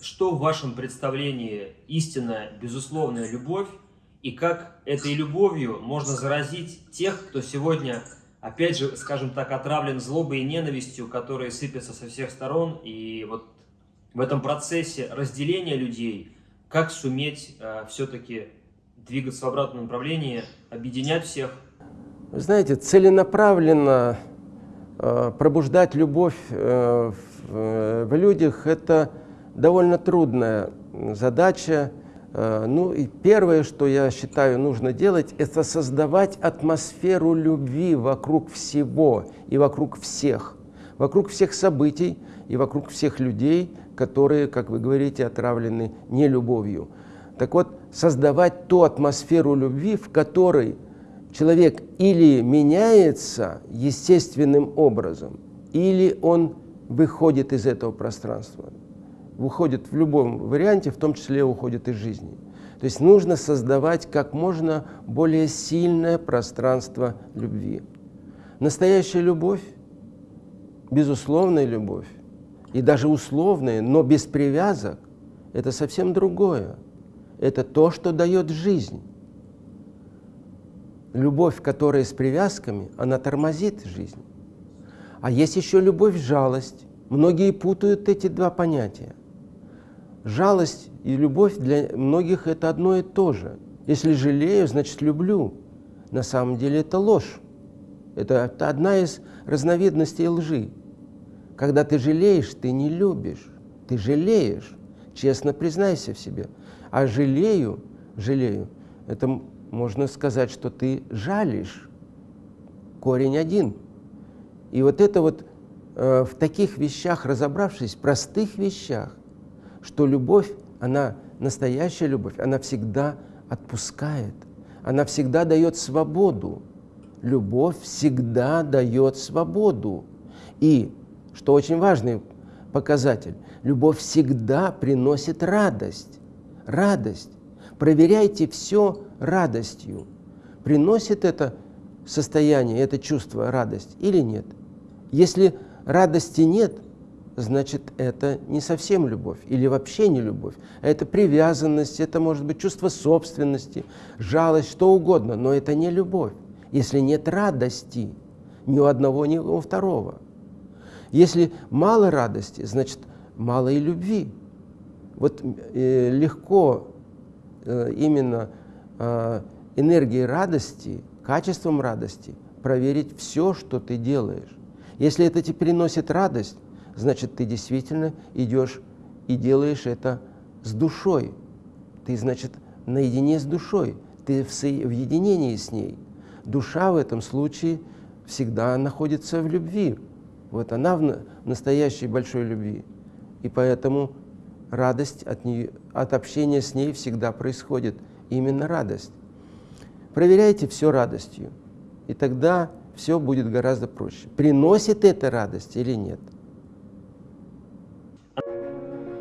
что в вашем представлении истинная, безусловная любовь, и как этой любовью можно заразить тех, кто сегодня, опять же, скажем так, отравлен злобой и ненавистью, которые сыпятся со всех сторон, и вот в этом процессе разделения людей, как суметь э, все-таки двигаться в обратном направлении, объединять всех? Знаете, целенаправленно э, пробуждать любовь э, в, э, в людях – это довольно трудная задача. Э, ну и первое, что я считаю нужно делать, это создавать атмосферу любви вокруг всего и вокруг всех, вокруг всех событий и вокруг всех людей, которые, как вы говорите, отравлены не любовью. Так вот, создавать ту атмосферу любви, в которой человек или меняется естественным образом, или он выходит из этого пространства, выходит в любом варианте, в том числе уходит из жизни. То есть нужно создавать как можно более сильное пространство любви. Настоящая любовь, безусловная любовь, и даже условная, но без привязок, это совсем другое это то, что дает жизнь. Любовь, которая с привязками, она тормозит жизнь. А есть еще любовь-жалость. Многие путают эти два понятия. Жалость и любовь для многих это одно и то же. Если жалею, значит люблю. На самом деле это ложь. Это, это одна из разновидностей лжи. Когда ты жалеешь, ты не любишь. Ты жалеешь. Честно признайся в себе. А жалею, жалею, это можно сказать, что ты жалишь. Корень один. И вот это вот э, в таких вещах разобравшись, простых вещах, что любовь, она настоящая любовь, она всегда отпускает, она всегда дает свободу. Любовь всегда дает свободу. И, что очень важный показатель, любовь всегда приносит радость радость. Проверяйте все радостью. Приносит это состояние, это чувство радость или нет. Если радости нет, значит, это не совсем любовь или вообще не любовь. Это привязанность, это может быть чувство собственности, жалость, что угодно, но это не любовь. Если нет радости ни у одного, ни у второго. Если мало радости, значит, мало и любви. Вот э, легко э, именно э, энергией радости, качеством радости проверить все, что ты делаешь. Если это тебе приносит радость, значит, ты действительно идешь и делаешь это с душой. Ты, значит, наедине с душой, ты в, в единении с ней. Душа в этом случае всегда находится в любви. Вот она в настоящей большой любви. И поэтому радость от, нее, от общения с ней всегда происходит. Именно радость. Проверяйте все радостью, и тогда все будет гораздо проще. Приносит это радость или нет? あ